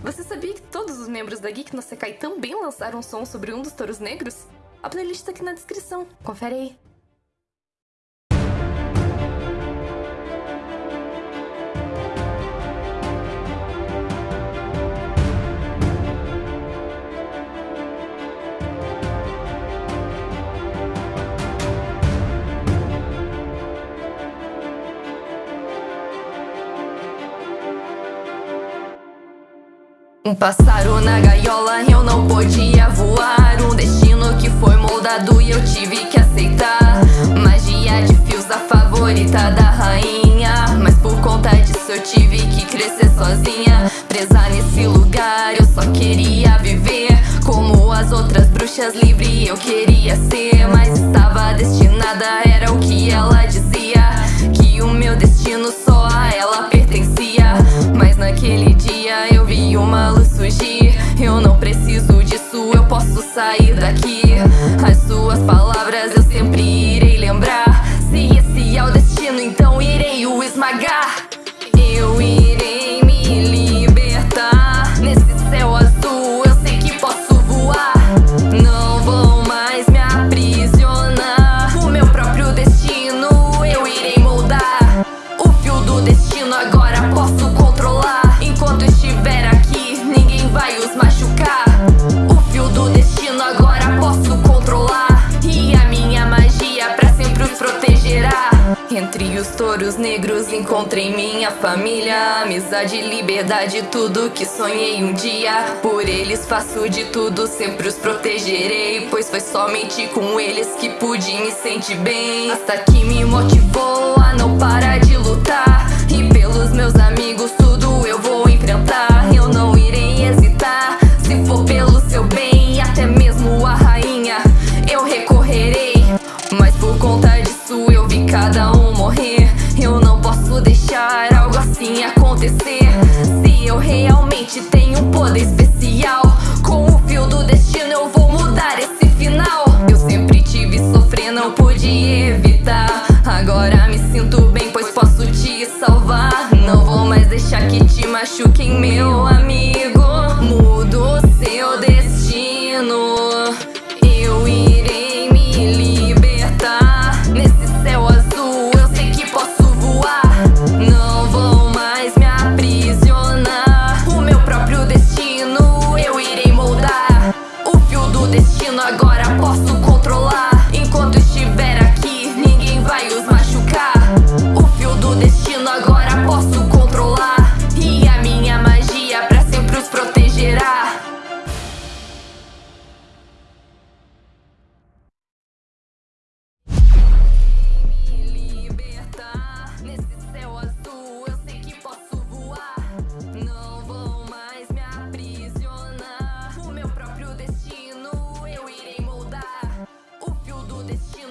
Você sabia que todos os membros da Geek no Sekai também lançaram um som sobre um dos touros negros? A playlist tá aqui na descrição, confere aí. Um pássaro na gaiola, eu não podia voar. Um destino que foi moldado e eu tive que aceitar. Magia de fios, a favorita da rainha. Mas por conta disso eu tive que crescer sozinha. Presa nesse lugar, eu só queria viver. Como as outras bruxas, livre eu queria ser. Mas estava destinada, era As suas palavras eu sempre irei lembrar Entre os touros negros encontrei minha família Amizade, liberdade, tudo que sonhei um dia. Por eles faço de tudo, sempre os protegerei Pois foi somente com eles que pude me sentir bem. Hasta que me motivou a não parar de lutar E pelos meus amigos evitar. Agora me sinto bem, pois posso te salvar. Não vou mais deixar que te machuquem, meu amigo this shit.